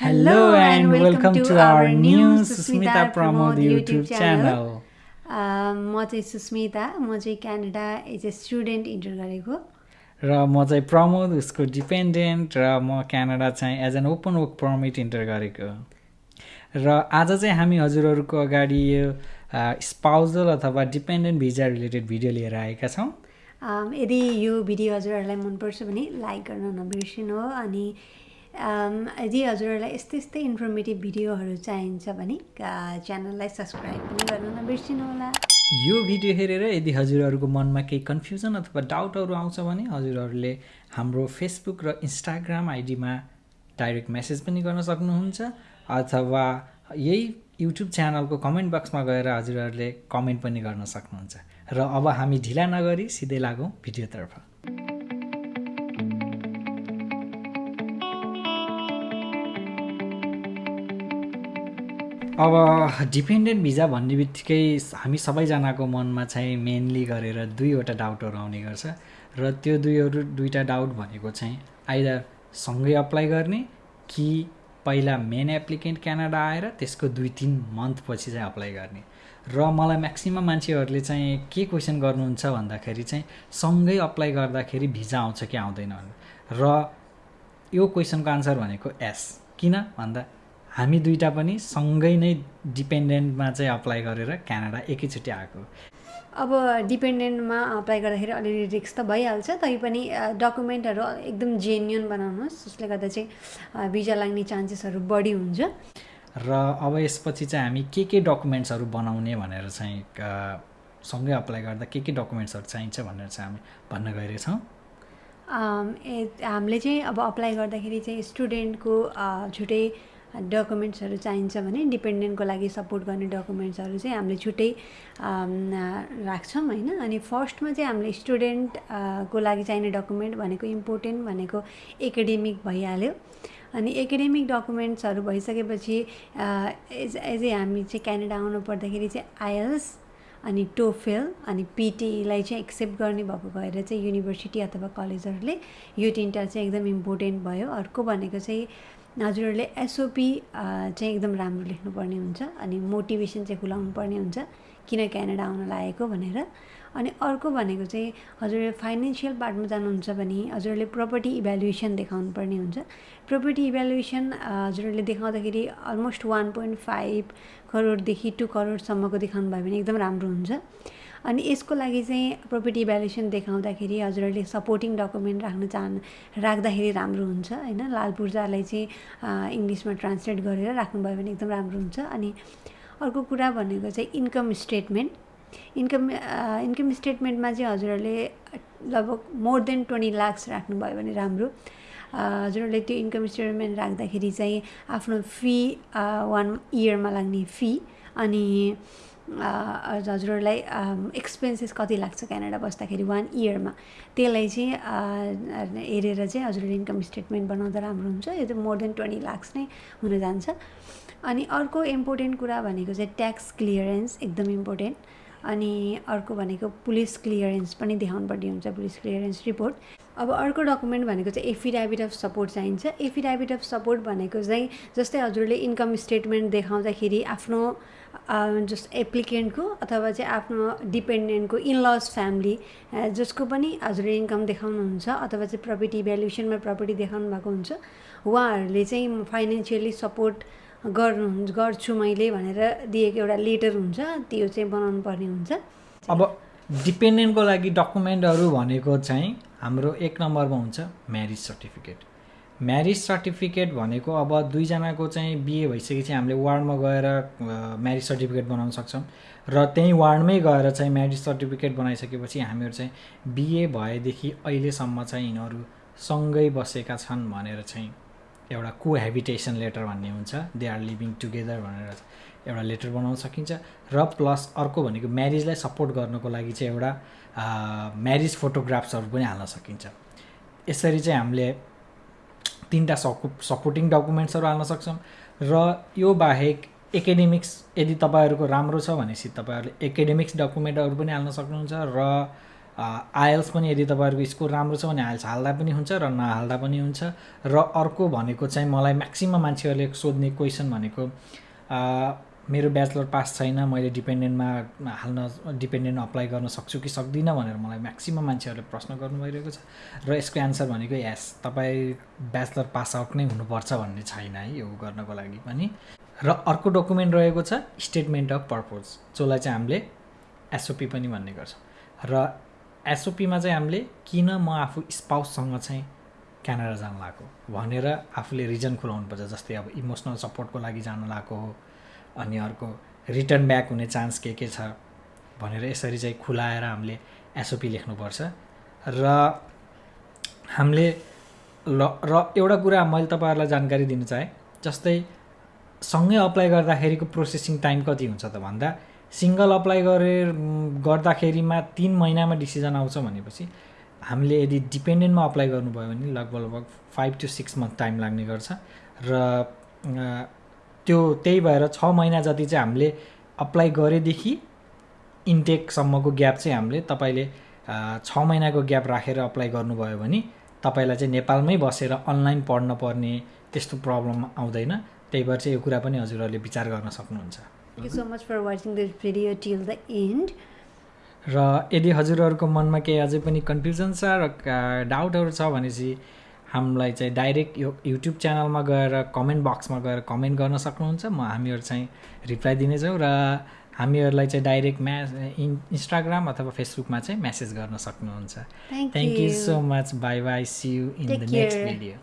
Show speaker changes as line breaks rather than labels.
Hello and welcome to our new Susmita Pramod YouTube channel.
अ, म चाहिँ सुस्मिता म चाहिँ Canada as a student enter गरेको।
र म चाहिँ प्रमोद उसको डिपेन्डेन्ट र म क्यानाडा चाहिँ as an open work permit enter गरेको। र आज चाहिँ हामी हजुरहरूको अगाडि यो स्पाउजल अथवा डिपेन्डेन्ट भिजा रिलेटेड भिडियो लिएर आएका छौँ।
अम, यदि यो भिडियो हजुरहरूलाई मनपर्छ भने लाइक गर्न नबिर्सिनु हो अनि यदि हजुरहरूलाई यस्तै यस्तै इन्फर्मेटिभ भिडियोहरू चाहिन्छ भने च्यानललाई सब्सक्राइब पनि गर्न नबिर्सिनु होला
यो भिडियो हेरेर यदि हजुरहरूको मनमा केही कन्फ्युजन अथवा डाउटहरू आउँछ भने हजुरहरूले हाम्रो फेसबुक र इन्स्टाग्राम आइडीमा डाइरेक्ट मेसेज पनि गर्न सक्नुहुन्छ अथवा यही युट्युब च्यानलको कमेन्ट बक्समा गएर हजुरहरूले कमेन्ट पनि गर्न सक्नुहुन्छ। र अब हामी ढिला नगरी सिधै लागौँ भिडियोतर्फ। अब डिपेन्डेन्ट भिजा भन्ने बित्तिकै हामी सबैजनाको मनमा चाहिँ मेनली गरेर दुईवटा डाउटहरू आउने गर्छ र त्यो दुईहरू दुईवटा डाउट भनेको चाहिँ आइदर सँगै अप्लाई गर्ने कि पहिला मेन एप्लिकेन्ट क्यानाडा आएर त्यसको दुई तिन मन्थ पछि चाहिँ अप्लाई गर्ने। र मलाई म्याक्सिमम् मान्छेहरूले चाहिँ के क्वेसन गर्नुहुन्छ भन्दाखेरि चाहिँ सँगै अप्लाई गर्दाखेरि भिजा आउँछ कि आउँदैन र यो क्वेसनको आन्सर भनेको एस किन भन्दा हामी दुइटा पनि सँगै नै डिपेन्डेन्टमा चाहिँ अप्लाई गरेर क्यानाडा एकैचोटि आएको
अब डिपेन्डेन्टमा अप्लाई गर्दाखेरि अलिअलि रिक्स त भइहाल्छ तैपनि डकुमेन्टहरू एकदम जेन्युन बनाउनुहोस् जसले गर्दा चाहिँ भिजा लाग्ने चान्सेसहरू बढी हुन्छ।
र अब यसपछि चाहिँ हामी के के डकुमेन्ट्सहरू बनाउने भनेर चाहिँ सँगै अप्लाई गर्दा के के डकुमेन्ट्सहरू चाहिन्छ भनेर चाहिँ हामी भन्न गइरहेछौँ।
हामीले चाहिँ अब अप्लाई गर्दाखेरि चाहिँ स्टुडेन्टको छुट्टै डकुमेन्ट्सहरू चाहिन्छ भने डिपेन्डेन्टको लागि सपोर्ट गर्ने डकुमेन्ट्सहरू चाहिँ हामीले छुट्टै राख्छौँ होइन? अनि फर्स्टमा चाहिँ हामीले स्टुडेन्ट को लागि चाहिने डकुमेन्ट भनेको इम्पोर्टेन्ट भनेको एकाडेमिक भइहाल्यो। अनि एकाडेमिक डकुमेन्ट्सहरू भइसकेपछि एज एज ए हामी चाहिँ क्यानाडा आउनु पर्दाखेरि चाहिँ आइएल्स अनि टोफेल अनि पिटीलाई चाहिँ एक्सेप्ट गर्ने भएको भएर चाहिँ युनिभर्सिटी अथवा कलेजहरूले यो तिनवटा चाहिँ एकदम इम्पोर्टेन्ट भयो। अर्को भनेको चाहिँ हजुरहरूले एसओपी चाहिँ एकदम राम्रो लेख्नुपर्ने हुन्छ अनि मोटिभेसन चाहिँ खुलाउनु पर्ने हुन्छ किन क्यानाडा आउन लागेको भनेर। अनि अर्को भनेको चाहिँ हजुरले फाइनेन्सियल पार्टमा जानुहुन्छ भने हजुरहरूले प्रपर्टी इभ्यालुएसन देखाउनु पर्ने हुन्छ। प्रपर्टी इभ्यालुएसन हजुरहरूले देखाउँदाखेरि अलमोस्ट वान पोइन्ट फाइभ करोडदेखि टु करोडसम्मको देखाउनु भयो भने एकदम राम्रो हुन्छ। अनि यसको लागि चाहिँ प्रपर्टी इभ्यालुएसन देखाउँदाखेरि हजुरहरूले सपोर्टिङ डकुमेन्ट राख्न चाहनु राख्दाखेरि राम्रो हुन्छ होइन? लाल पूर्जालाई चाहिँ इङ्ग्लिसमा ट्रान्सलेट गरेर राख्नुभयो भने एकदम राम्रो हुन्छ। अनि अर्को कुरा भनेको चाहिँ इन्कम स्टेटमेन्ट इन्कम इन्कम स्टेटमेन्टमा चाहिँ हजुरहरूले लगभग मोर देन ट्वेन्टी लाक्स राख्नुभयो भने राम्रो। हजुरहरूले त्यो इन्कम स्टेटमेन्ट राख्दाखेरि चाहिँ आफ्नो फी वान इयरमा लाग्ने फी अनि हजुरहरूलाई एक्सपेन्सेस कति लाग्छ क्यानाडा बस्दाखेरि वान इयरमा त्यसलाई चाहिँ हेरेर चाहिँ हजुरहरूले इन्कम स्टेटमेन्ट बनाउँदा राम्रो हुन्छ। यो चाहिँ मोर देन ट्वेन्टी लाक्स नै हुन जान्छ। अनि अर्को इम्पोर्टेन्ट कुरा भनेको चाहिँ ट्याक्स क्लियरेन्स एकदम इम्पोर्टेन्ट अनि अर्को भनेको पुलिस क्लियरेन्स पनि देखाउनुपर्ने हुन्छ पुलिस क्लियरेन्स रिपोर्ट। अब अर्को डकुमेन्ट भनेको चाहिँ एफिडेभिट अफ सपोर्ट चाहिन्छ। एफिडेभिट अफ सपोर्ट भनेको चाहिँ जस्तै हजुरले इन्कम स्टेटमेन्ट देखाउँदाखेरि आफ्नो जस एप्लिकेन्टको अथवा चाहिँ आफ्नो डिपेन्डेन्टको इनलस फ्यामिली जसको पनि हजुरले इन्कम देखाउनुहुन्छ अथवा चाहिँ प्रपर्टी भ्यालुएसनमा प्रपर्टी देखाउनु भएको हुन्छ उहाँहरूले चाहिँ फाइनेन्सियली सपोर्ट गर्नु गर्छु मैले भनेर दिएको एउटा लेटर हुन्छ त्यो चाहिँ बनाउनु पर्ने हुन्छ।
अब डिपेन्डेन्टको लागि डकुमेन्टहरू भनेको चाहिँ हाम्रो एक नम्बरमा हुन्छ म्यारिज सर्टिफिकेट। म्यारिज सर्टिफिकेट भनेको अब दुईजनाको चाहिँ बिहे भइसकेपछि हामीले वार्डमा गएर म्यारिज सर्टिफिकेट बनाउन सक्छौँ र त्यहीँ वार्डमै गएर चाहिँ म्यारिज सर्टिफिकेट बनाइसकेपछि हामीहरू चाहिँ बिहे भएदेखि अहिलेसम्म चाहिँ यिनीहरू सँगै बसेका छन् भनेर चाहिँ एउटा को हेबिटेसन लेटर भन्ने हुन्छ। दे आर लिभिङ टुगेदर भनेर एउटा लेटर बनाउन सकिन्छ। र प्लस अर्को भनेको म्यारिजलाई सपोर्ट गर्नको लागि चाहिँ एउटा म्यारिज फोटोग्राफ्सहरू पनि हाल्न सकिन्छ। यसरी चाहिँ हामीले तिनवटा सपो सपोर्टिङ डकुमेन्ट्सहरू हाल्न सक्छौँ। र यो बाहेक एकाडेमिक्स यदि तपाईँहरूको राम्रो छ भनेपछि तपाईँहरूले एकाडेमिक्स डकुमेन्टहरू पनि हाल्न सक्नुहुन्छ। र आइएल्स पनि यदि तपाईँहरूको स्कोर राम्रो छ भने आइएल्स हाल्दा पनि हुन्छ र नहाल्दा पनि हुन्छ। र अर्को भनेको चाहिँ मलाई म्याक्सिमम् मान्छेहरूले सोध्ने क्वेसन भनेको मेरो ब्याचलर पास छैन मैले डिपेन्डेन्टमा हाल्न डिपेन्डेन्ट अप्लाई गर्न सक्छु कि सक्दिनँ भनेर मलाई म्याक्सिमम् मान्छेहरूले प्रश्न गर्नु भइरहेको छ। र यसको एन्सर भनेको यस तपाईँ ब्याचलर पास आउट नै हुनुपर्छ भन्ने छैन है यो गर्नको लागि पनि। र अर्को डकुमेन्ट रहेको छ स्टेटमेन्ट अफ पर्पोज जसलाई चाहिँ हामीले एसओपी पनि भन्ने गर्छौँ। र एसओपीमा चाहिँ हामीले किन म आफू स्पाउससँग चाहिँ क्यानाडा जान लागेको? भनेर आफूले रिजन खुलाउनुपर्छ जस्तै अब इमोसनल सपोर्टको लागि जान लागेको हो अनि अर्को रिटर्न ब्याक हुने चान्स के के छ भनेर यसरी चाहिँ खुलाएर हामीले एसओपी लेख्नुपर्छ। र हामीले ल र एउटा कुरा मैले तपाईँहरूलाई जानकारी दिन चाहेँ जस्तै सँगै अप्लाई गर्दाखेरिको प्रोसेसिङ टाइम कति हुन्छ त भन्दा सिङ्गल अप्लाई गरेर गर्दाखेरिमा तिन महिनामा डिसिजन आउँछ भनेपछि हामीले यदि डिपेन्डेन्टमा अप्लाई गर्नुभयो भने लगभग लगभग five to six month time लाग्ने गर्छ। र त्यो त्यही भएर छ महिना जति चाहिँ हामीले अप्लाई गरेदेखि इन्टेकसम्मको ग्याप चाहिँ हामीले तपाईँले छ महिनाको ग्याप राखेर अप्लाई गर्नुभयो भने तपाईँलाई चाहिँ नेपालमै बसेर अनलाइन पढ्न पर्ने त्यस्तो प्रब्लम आउँदैन। त्यही भएर चाहिँ यो कुरा पनि हजुरहरूले विचार गर्न सक्नुहुन्छ।
You so much for watching this video till the end
र यदि हजुरहरूको मनमा केही अझै पनि कन्फ्युजन छ र डाउटहरू छ भनेपछि हामीलाई चाहिँ डाइरेक्ट यो युट्युब च्यानलमा गएर कमेन्ट बक्समा गएर कमेन्ट गर्न सक्नुहुन्छ। म हामीहरू चाहिँ रिप्लाई दिनेछौँ र हामीहरूलाई चाहिँ डाइरेक्ट म्या इन इन्स्टाग्राम अथवा फेसबुकमा चाहिँ मेसेज गर्न सक्नुहुन्छ।
Thank
you so much bye bye see you in the next. Video